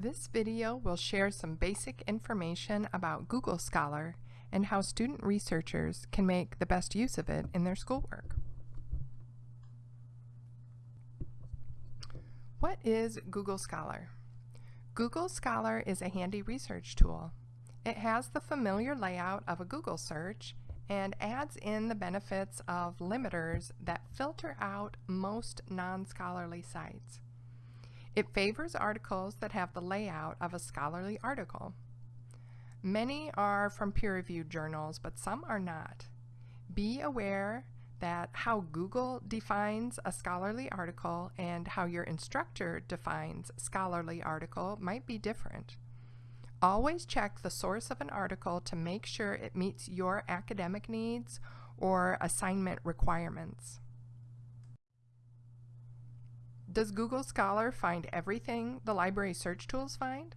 This video will share some basic information about Google Scholar and how student researchers can make the best use of it in their schoolwork. What is Google Scholar? Google Scholar is a handy research tool. It has the familiar layout of a Google search and adds in the benefits of limiters that filter out most non-scholarly sites. It favors articles that have the layout of a scholarly article. Many are from peer-reviewed journals, but some are not. Be aware that how Google defines a scholarly article and how your instructor defines scholarly article might be different. Always check the source of an article to make sure it meets your academic needs or assignment requirements. Does Google Scholar find everything the library search tools find?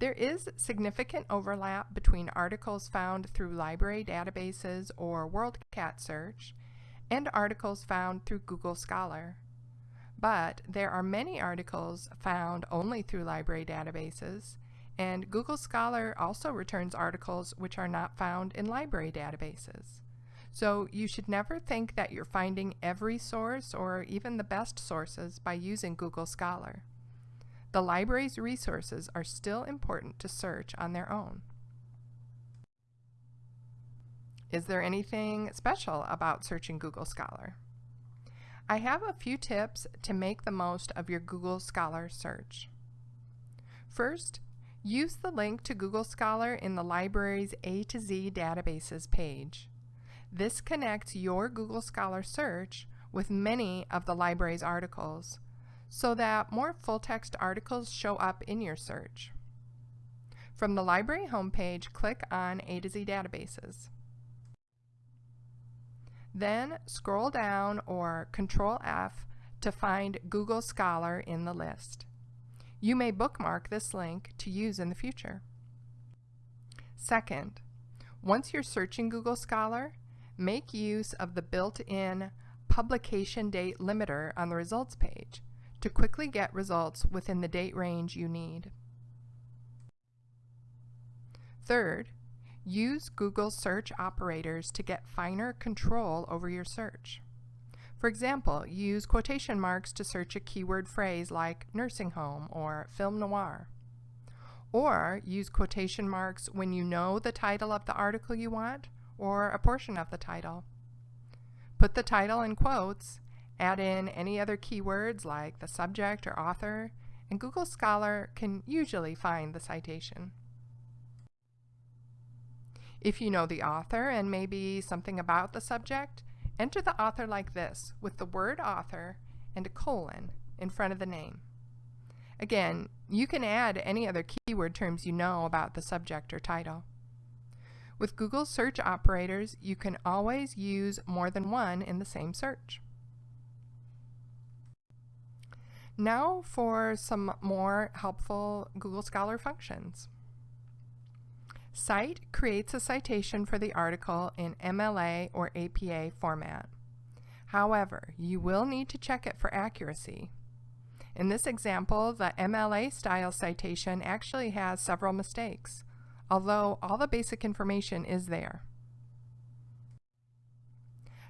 There is significant overlap between articles found through library databases or WorldCat search and articles found through Google Scholar. But there are many articles found only through library databases, and Google Scholar also returns articles which are not found in library databases. So you should never think that you're finding every source or even the best sources by using Google Scholar. The library's resources are still important to search on their own. Is there anything special about searching Google Scholar? I have a few tips to make the most of your Google Scholar search. First, use the link to Google Scholar in the library's A to Z databases page. This connects your Google Scholar search with many of the library's articles so that more full-text articles show up in your search. From the library homepage, click on A to Z Databases. Then scroll down or Control F to find Google Scholar in the list. You may bookmark this link to use in the future. Second, once you're searching Google Scholar, make use of the built-in publication date limiter on the results page to quickly get results within the date range you need. Third, use Google search operators to get finer control over your search. For example, use quotation marks to search a keyword phrase like nursing home or film noir. Or use quotation marks when you know the title of the article you want or a portion of the title. Put the title in quotes, add in any other keywords like the subject or author, and Google Scholar can usually find the citation. If you know the author and maybe something about the subject, enter the author like this with the word author and a colon in front of the name. Again, you can add any other keyword terms you know about the subject or title. With Google search operators, you can always use more than one in the same search. Now for some more helpful Google Scholar functions. Cite creates a citation for the article in MLA or APA format. However, you will need to check it for accuracy. In this example, the MLA style citation actually has several mistakes although all the basic information is there.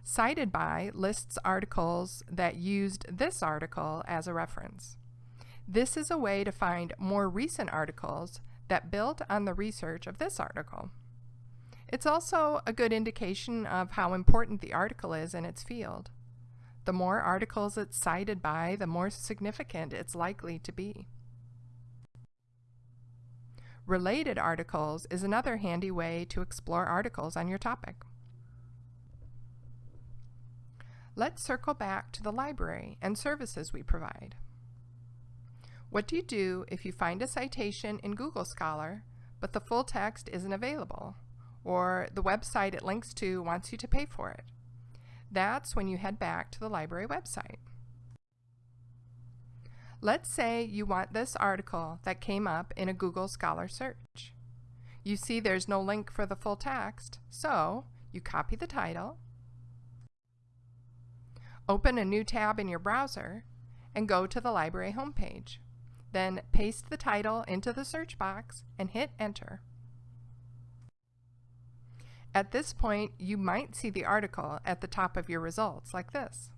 Cited by lists articles that used this article as a reference. This is a way to find more recent articles that built on the research of this article. It's also a good indication of how important the article is in its field. The more articles it's cited by, the more significant it's likely to be. Related articles is another handy way to explore articles on your topic. Let's circle back to the library and services we provide. What do you do if you find a citation in Google Scholar, but the full text isn't available, or the website it links to wants you to pay for it? That's when you head back to the library website. Let's say you want this article that came up in a Google Scholar search. You see there's no link for the full text, so you copy the title, Open a new tab in your browser and go to the library homepage. Then paste the title into the search box and hit enter. At this point, you might see the article at the top of your results like this.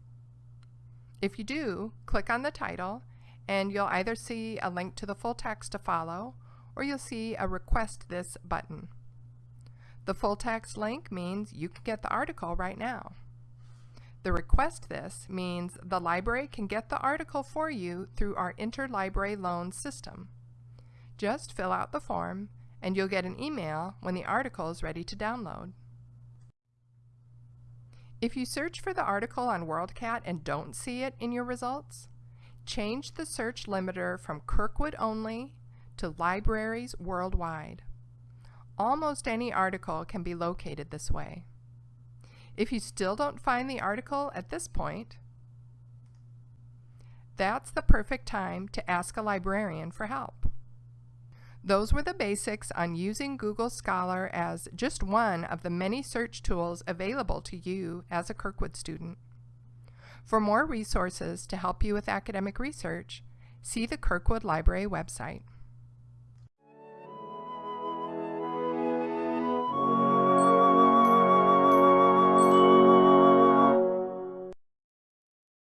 If you do, click on the title and you'll either see a link to the full text to follow or you'll see a request this button. The full text link means you can get the article right now. The request this means the library can get the article for you through our interlibrary loan system. Just fill out the form and you'll get an email when the article is ready to download. If you search for the article on WorldCat and don't see it in your results, change the search limiter from Kirkwood only to libraries worldwide. Almost any article can be located this way. If you still don't find the article at this point, that's the perfect time to ask a librarian for help. Those were the basics on using Google Scholar as just one of the many search tools available to you as a Kirkwood student. For more resources to help you with academic research, see the Kirkwood Library website.